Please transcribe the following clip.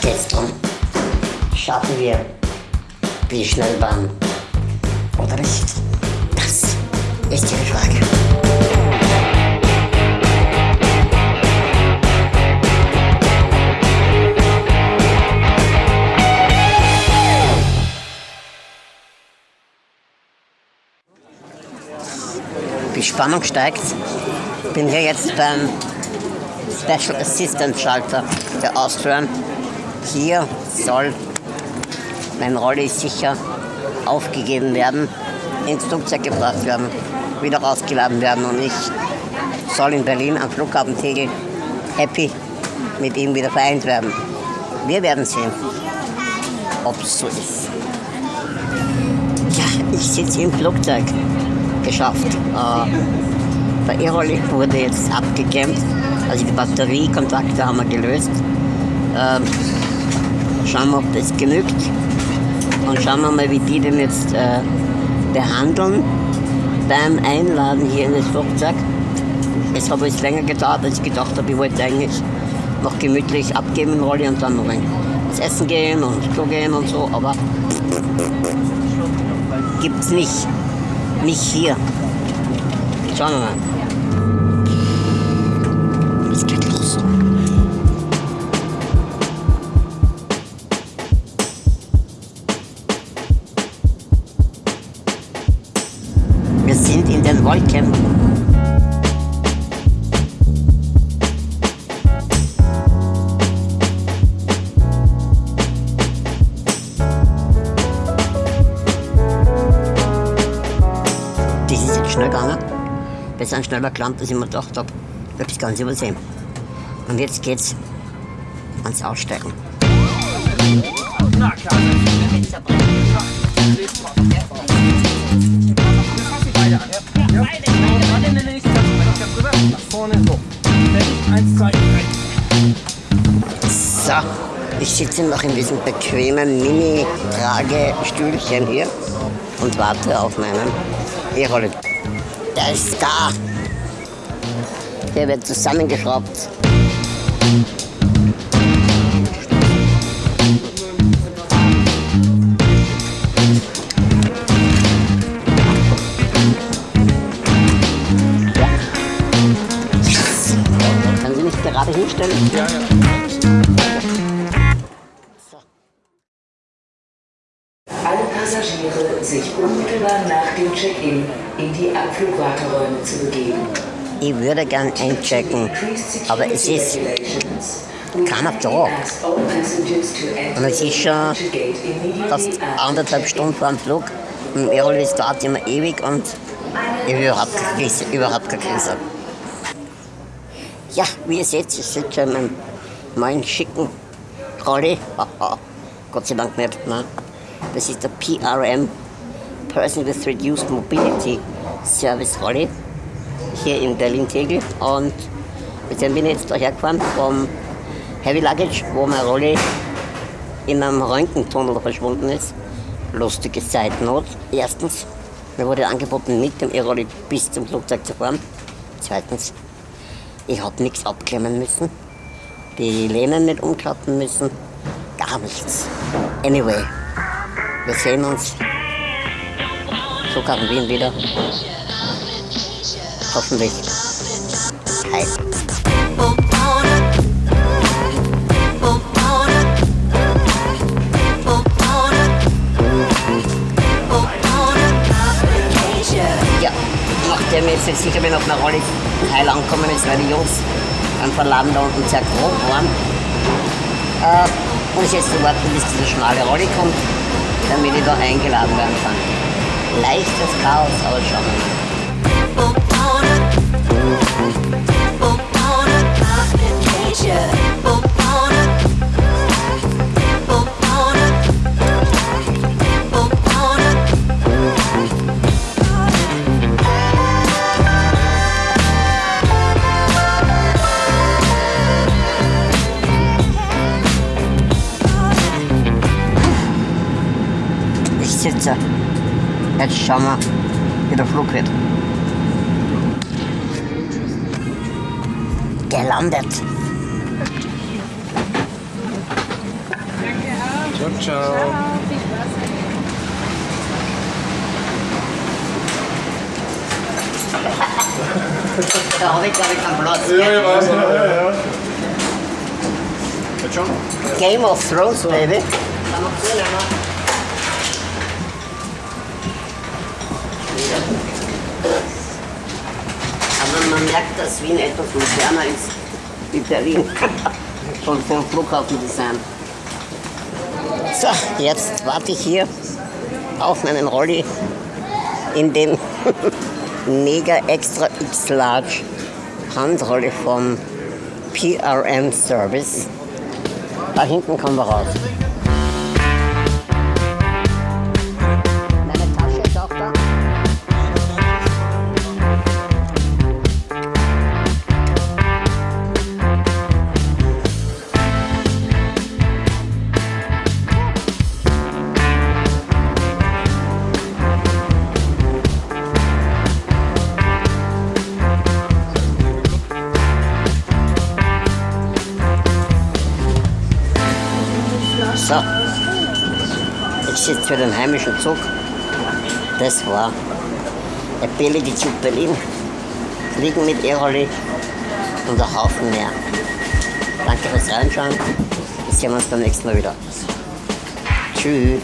Geht's drum. Schaffen wir die Schnellbahn oder nicht? Das ist die Frage. Die Spannung steigt. Bin hier jetzt beim Special Assistant Schalter der Austrian. Hier soll mein Rolli sicher aufgegeben werden, ins Flugzeug gebracht werden, wieder rausgeladen werden und ich soll in Berlin am Flughafen Tegel happy mit ihm wieder vereint werden. Wir werden sehen, ob es so ist. Ja, ich sitze im Flugzeug. Geschafft. Äh, der E-Rolli wurde jetzt abgekämpft. Also die Batteriekontakte haben wir gelöst. Ähm, schauen wir, ob das genügt. Und schauen wir mal, wie die den jetzt äh, behandeln beim Einladen hier in das Flugzeug. Es hat jetzt länger gedauert, als ich gedacht habe. Ich wollte eigentlich noch gemütlich abgeben in Rolli und dann noch ins Essen gehen und Klo gehen und so, aber gibt's nicht. Nicht hier. Schauen wir mal. Wir sind schneller gelandet, als ich mir gedacht habe. Ich habe das Ganze übersehen. Und jetzt geht's ans Aussteigen. So, ich sitze noch in diesem bequemen Mini-Tragestühlchen hier und warte auf meinen E-Roller. Der ist da. Der wird zusammengeschraubt. Sich unmittelbar nach dem Check-in in die Abflugwarteräume zu begeben. Ich würde gern einchecken, aber es ist keiner da. Und es ist schon fast anderthalb Stunden vor dem Flug. Und Erol ist dauert immer ewig und ich will überhaupt keine Krise. Überhaupt keine Krise. Ja, wie ihr seht, ich sitze schon in meinem neuen schicken Rolli. Gott sei Dank nicht. Nein. Das ist der PRM, Person with Reduced Mobility Service Rolli, hier in Berlin-Tegel. Und jetzt bin ich jetzt daher gefahren vom Heavy Luggage, wo mein Rolli in einem Röntgentunnel verschwunden ist. Lustige Zeitnot. Erstens, mir wurde angeboten, mit dem E-Rolli bis zum Flugzeug zu fahren. Zweitens, ich habe nichts abklemmen müssen, die Lehnen nicht umklappen müssen, gar nichts. Anyway, wir sehen uns. Flughafen Wien wieder. Hoffentlich. Hi. Ja, nachdem ich jetzt nicht sicher bin, ob mein Rolli heil angekommen ist, weil die Jungs beim Verladen da unten sehr grob waren, äh, muss ich jetzt so warten, bis dieser schmale Rolli kommt, damit ich da eingeladen werden kann. Leichtes Chaos, aber schauen wir mal. Ich sitze. Jetzt schauen wir, wie der Flug wird. Gelandet. Gut, ciao. Da habe ich, glaube ich, keinen Platz. Ja, ich weiß. Ja, ja, ja. Game of Thrones, Baby. Kann man cool, ne? Aber man merkt, dass Wien etwas moderner ist wie Berlin. Schon vom Flughafendesign. So, jetzt warte ich hier auf meinen Rolli in dem Mega Extra X Large Handrolle vom PRM Service. Da hinten kommen wir raus. So, ich sitze für den heimischen Zug. Das war der billige Zug Berlin. Fliegen mit Airoli und ein Haufen mehr. Danke fürs Reinschauen. Wir sehen uns beim nächsten Mal wieder. Tschüss.